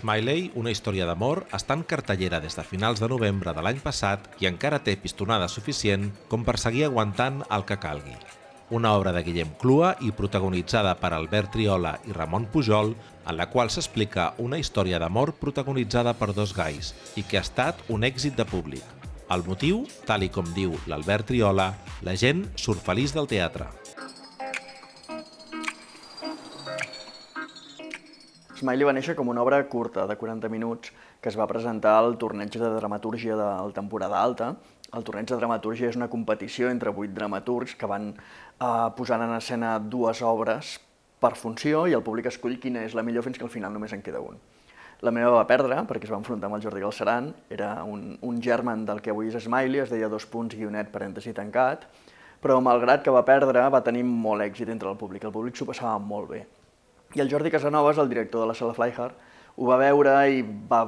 Smiley, una història d'amor, està en cartellera des de finals de novembre de l'any passat i encara té pistonada suficient com per seguir aguantant el que calgui. Una obra de Guillem Clua i protagonitzada per Albert Triola i Ramon Pujol, en la qual s'explica una història d'amor protagonitzada per dos gais i que ha estat un èxit de públic. El motiu, tal i com diu l'Albert Triola, la gent surt feliç del teatre. Smiley va néixer com una obra curta, de 40 minuts, que es va presentar al torneig de dramatúrgia de la temporada alta. El torneig de dramatúrgia és una competició entre vuit dramaturgs que van eh, posant en escena dues obres per funció i el públic escull quina és la millor fins que al final només en queda un. La meva va perdre perquè es va enfrontar amb el Jordi Galceran, era un, un germen del que avui és Smiley, es deia dos punts, guionet, parèntesi tancat, però malgrat que va perdre va tenir molt èxit entre el públic, el públic s'ho passava molt bé. I el Jordi Casanovas, el director de la sala Flyhard, ho va veure i va,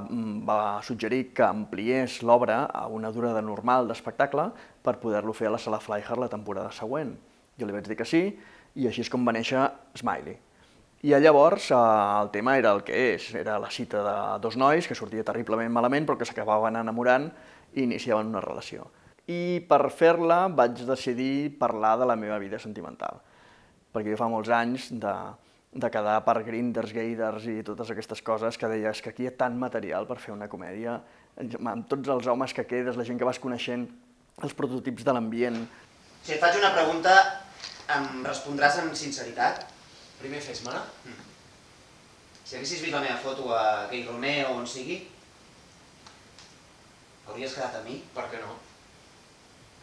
va suggerir que ampliés l'obra a una durada normal d'espectacle per poder-lo fer a la sala Flyhard la temporada següent. Jo li vaig dir que sí, i així és com va néixer Smiley. I llavors eh, el tema era el que és, era la cita de dos nois que sortia terriblement malament però que s'acabaven enamorant i iniciaven una relació. I per fer-la vaig decidir parlar de la meva vida sentimental, perquè jo fa molts anys de, de quedar per grinders, gayders i totes aquestes coses que deies que aquí hi ha tant material per fer una comèdia, amb tots els homes que quedes, la gent que vas coneixent, els prototips de l'ambient. Si et faig una pregunta, em respondràs amb sinceritat? Primer fes-me-la. Mm. Si haguessis vist la meva foto a Gay Romeo o on sigui, hauries quedat amb mi? Per què no?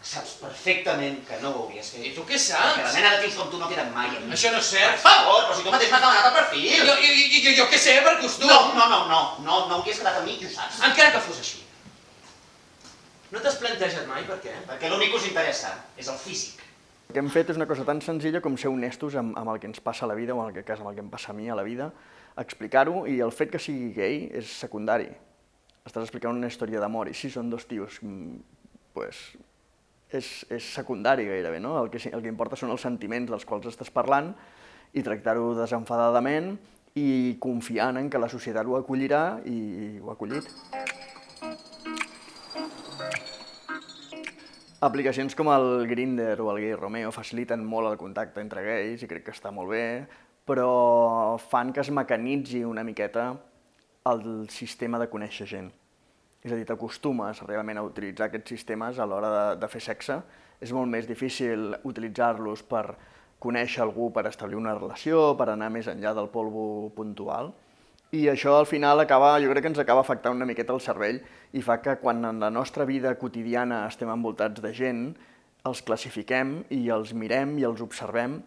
Saps perfectament que no ho hauries fet. I tu què Perquè saps? la mena de tios com tu no queden mai amb mi. Això no és Per cert. favor, però si tu mateix m'has demanat el perfil! Jo, jo, jo, jo, jo què sé, per costum. No, no, no, no, no, no hauries quedat amb mi i ho saps. Encara que fos així. No t'has plantejat mai per què? Perquè l'únic que us interessa és el físic. El que hem fet és una cosa tan senzilla com ser honestos amb, amb el que ens passa a la vida, o en aquest cas amb el que em passa a mi a la vida, explicar-ho, i el fet que sigui gay és secundari. Estàs explicant una història d'amor, i si són dos tios, mm, pues, és, és secundari gairebé, no? El que, el que importa són els sentiments dels quals estàs parlant i tractar-ho desenfadadament i confiant en que la societat ho acollirà i ho ha acollit. Aplicacions com el Grindr o el Gay Romeo faciliten molt el contacte entre gais i crec que està molt bé, però fan que es mecanitzi una miqueta el sistema de conèixer gent. És a dir, t'acostumes realment a utilitzar aquests sistemes a l'hora de, de fer sexe. És molt més difícil utilitzar-los per conèixer algú, per establir una relació, per anar més enllà del polvo puntual. I això al final acaba, jo crec que ens acaba afectant una miqueta el cervell i fa que quan en la nostra vida quotidiana estem envoltats de gent, els classifiquem i els mirem i els observem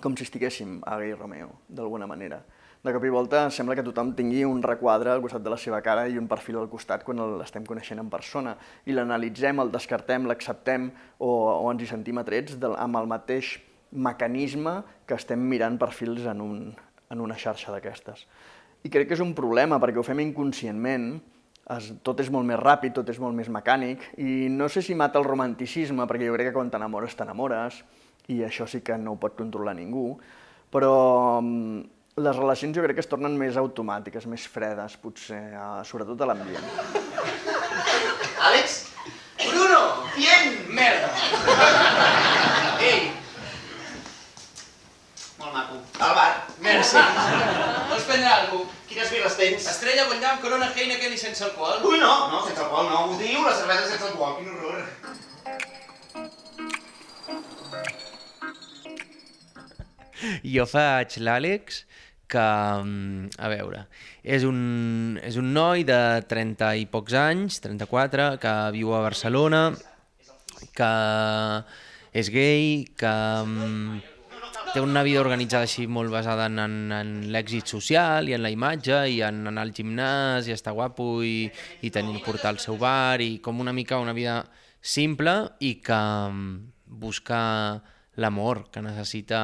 com si estiguéssim a Gay Romeo, d'alguna manera. De cop i volta sembla que tothom tingui un requadre al costat de la seva cara i un perfil al costat quan l'estem coneixent en persona i l'analitzem, el descartem, l'acceptem o, o ens hi sentim atrets de, amb el mateix mecanisme que estem mirant perfils en, un, en una xarxa d'aquestes. I crec que és un problema perquè ho fem inconscientment, es, tot és molt més ràpid, tot és molt més mecànic, i no sé si mata el romanticisme, perquè jo crec que quan t'enamores, t'enamores, i això sí que no ho pot controlar ningú, però mm, les relacions jo crec que es tornen més automàtiques, més fredes, potser, eh, sobretot a l'ambient. Àlex, Bruno! bien! Merda! Ei, Molt maco. Al bar. merci. Vols prendre alguna cosa? Quines birres tens? Estrella, Guanyam, Corona, Heineken i sense alcohol? Ui, no, no, sense alcohol no. Ho diu la cervesa sense alcohol, quin horror. Jo faig l'Àlex, que, mm, a veure, és un, és un noi de 30 i pocs anys, 34, que viu a Barcelona, que és gay, que mm, té una vida organitzada així molt basada en, en, en l'èxit social i en la imatge i en anar al gimnàs i estar guapo i, i tenir portar el seu bar i com una mica una vida simple i que mm, busca l'amor que necessita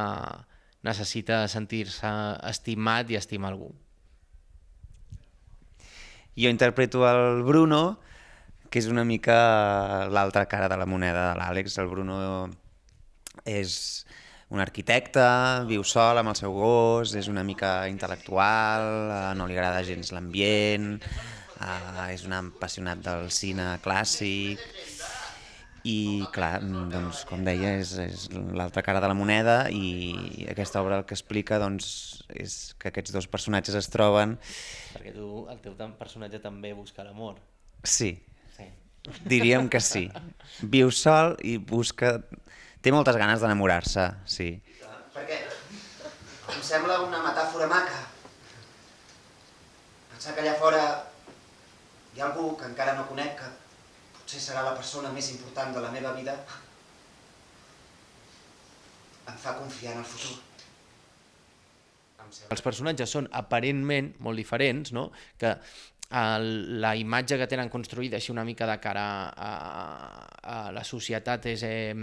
necessita sentir-se estimat i estimar algú. Jo interpreto el Bruno, que és una mica l'altra cara de la moneda de l'Àlex. El Bruno és un arquitecte, viu sol amb el seu gos, és una mica intel·lectual, no li agrada gens l'ambient, és un apassionat del cine clàssic, i clar, doncs, com deia, és, és l'altra cara de la moneda i aquesta obra el que explica doncs, és que aquests dos personatges es troben... Perquè tu, el teu personatge també busca l'amor. Sí, Sí. diríem que sí. Viu sol i busca... Té moltes ganes d'enamorar-se, sí. Perquè em sembla una metàfora maca. Pensar que allà fora hi ha algú que encara no conec, que potser serà la persona més important de la meva vida, em fa confiar en el futur. Els personatges són aparentment molt diferents, no? que el, la imatge que tenen construïda així una mica de cara a, a la societat és, eh,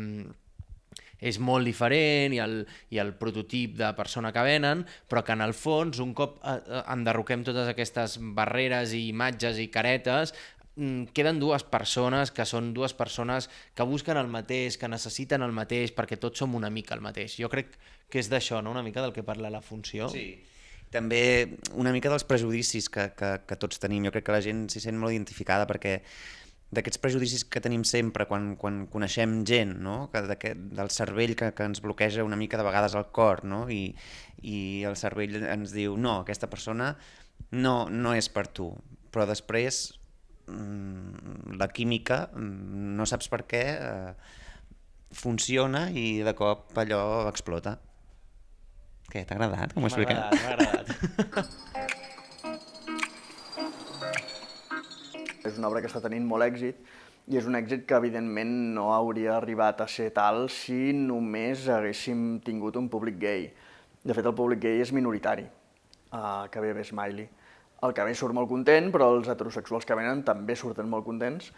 és molt diferent i el, i el prototip de persona que venen, però que en el fons, un cop eh, eh, enderroquem totes aquestes barreres i imatges i caretes, queden dues persones que són dues persones que busquen el mateix, que necessiten el mateix, perquè tots som una mica el mateix. Jo crec que és d'això, no? una mica del que parla la funció. Sí. També una mica dels prejudicis que, que, que tots tenim. Jo crec que la gent s'hi sent molt identificada perquè d'aquests prejudicis que tenim sempre quan, quan coneixem gent, no? que, que, del cervell que, que ens bloqueja una mica de vegades el cor, no? I, i el cervell ens diu no, aquesta persona no, no és per tu, però després mm, la química, mm, no saps per què, eh, funciona i de cop allò explota. Què, t'ha agradat com ho he M'ha explicat? agradat, m'ha agradat. És una obra que està tenint molt èxit i és un èxit que evidentment no hauria arribat a ser tal si només haguéssim tingut un públic gay. De fet, el públic gay és minoritari, uh, que ve bé Smiley. El que ve surt molt content, però els heterosexuals que venen també surten molt contents,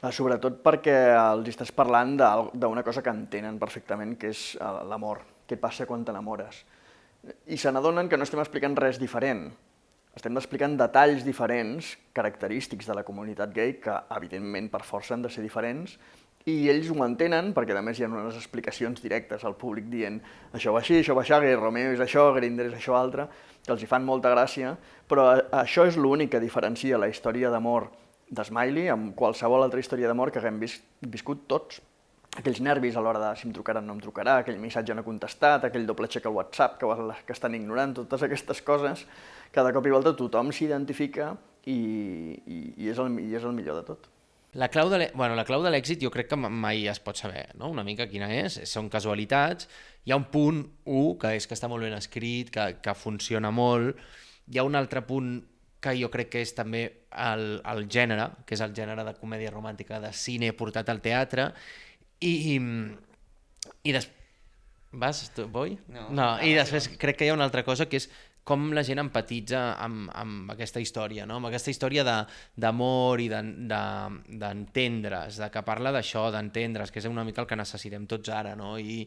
uh, sobretot perquè els estàs parlant d'una cosa que entenen perfectament, que és uh, l'amor. Què passa quan t'enamores? I se n'adonen que no estem explicant res diferent, estem explicant detalls diferents, característics de la comunitat gay, que evidentment per força han de ser diferents, i ells ho entenen perquè a més hi ha unes explicacions directes al públic dient això va així, això va així, Romeo és això, Grindr és això altre, que els hi fan molta gràcia, però això és l'únic que diferencia la història d'amor de Smiley amb qualsevol altra història d'amor que haguem vis viscut tots. Aquells nervis a l'hora de si em trucarà o no em trucarà, aquell missatge no contestat, aquell doble xec al WhatsApp que, que estan ignorant, totes aquestes coses, de cop i volta tothom s'identifica i, i, i, és el, i és el millor de tot. La clau de l'è- bueno, la clau de l'èxit jo crec que ma- mai es pot saber, no? una mica quina és, són casualitats, hi ha un punt 1 que és que està molt ben escrit, que, que funciona molt, hi ha un altre punt que jo crec que és també el, el gènere, que és el gènere de comèdia romàntica de cine portat al teatre, i, i, i des... Vas, tu, Boi? No. no. I després crec que hi ha una altra cosa que és com la gent empatitza amb, amb aquesta història, no? amb aquesta història de- d'amor i d'en- de- d'entendre's, de, de que parla d'això, d'entendre's, que és una mica el que necessitem tots ara. No? I,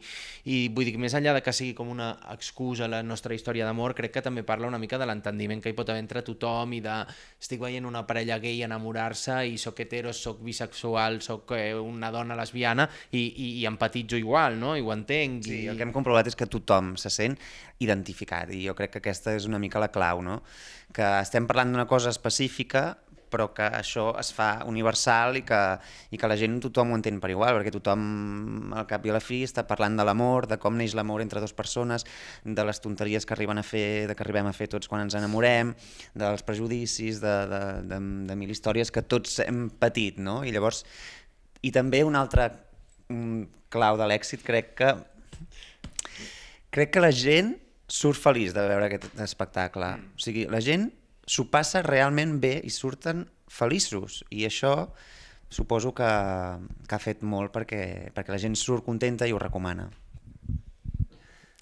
I vull dir més enllà de que sigui com una excusa la nostra història d'amor, crec que també parla una mica de l'entendiment que hi pot haver entre tothom i de estic veient una parella gay enamorar-se i sóc hetero, sóc bisexual, sóc eh, una dona lesbiana i, i, i empatitzo igual, no? I ho entenc. Sí, i... el que hem comprovat és que tothom se sent identificat i jo crec que aquesta és una mica la clau, no? que estem parlant d'una cosa específica però que això es fa universal i que, i que la gent tothom ho entén per igual, perquè tothom al cap i a la fi està parlant de l'amor, de com neix l'amor entre dues persones, de les tonteries que arriben a fer, de que arribem a fer tots quan ens enamorem, dels prejudicis, de, de, de, de mil històries que tots hem patit, no? I llavors, i també una altra mm, clau de l'èxit crec que crec que la gent surt feliç de veure aquest espectacle. O sigui, la gent s'ho passa realment bé i surten feliços. I això suposo que, que ha fet molt perquè, perquè la gent surt contenta i ho recomana.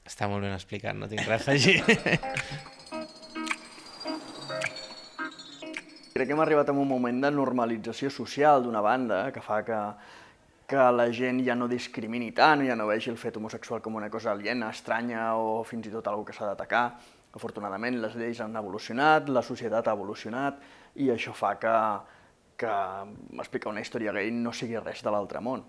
Està molt ben explicat, no tinc res a afegir. Crec que hem arribat a un moment de normalització social d'una banda que fa que, que la gent ja no discrimini tant, ja no vegi el fet homosexual com una cosa aliena, estranya o fins i tot algo que s'ha d'atacar. Afortunadament les lleis han evolucionat, la societat ha evolucionat i això fa que, que explicar una història gay no sigui res de l'altre món.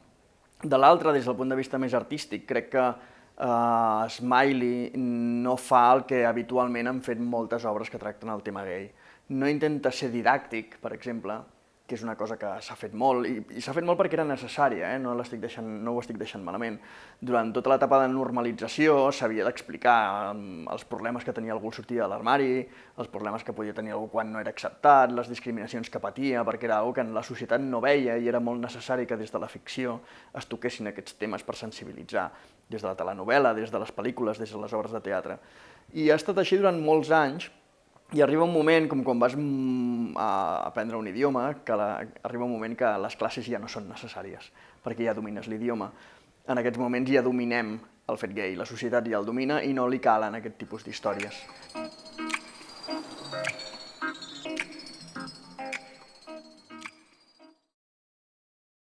De l'altre, des del punt de vista més artístic, crec que uh, Smiley no fa el que habitualment han fet moltes obres que tracten el tema gay. No intenta ser didàctic, per exemple, que és una cosa que s'ha fet molt, i, i s'ha fet molt perquè era necessària, eh? no, deixant, no ho estic deixant malament. Durant tota l'etapa de normalització s'havia d'explicar um, els problemes que tenia algú sortir de l'armari, els problemes que podia tenir algú quan no era acceptat, les discriminacions que patia, perquè era una que en la societat no veia i era molt necessari que des de la ficció es toquessin aquests temes per sensibilitzar, des de la telenovel·la, des de les pel·lícules, des de les obres de teatre. I ha estat així durant molts anys, i arriba un moment, com quan vas mm, a aprendre un idioma, que la, arriba un moment que les classes ja no són necessàries, perquè ja domines l'idioma. En aquests moments ja dominem el fet gay, la societat ja el domina i no li calen aquest tipus d'històries.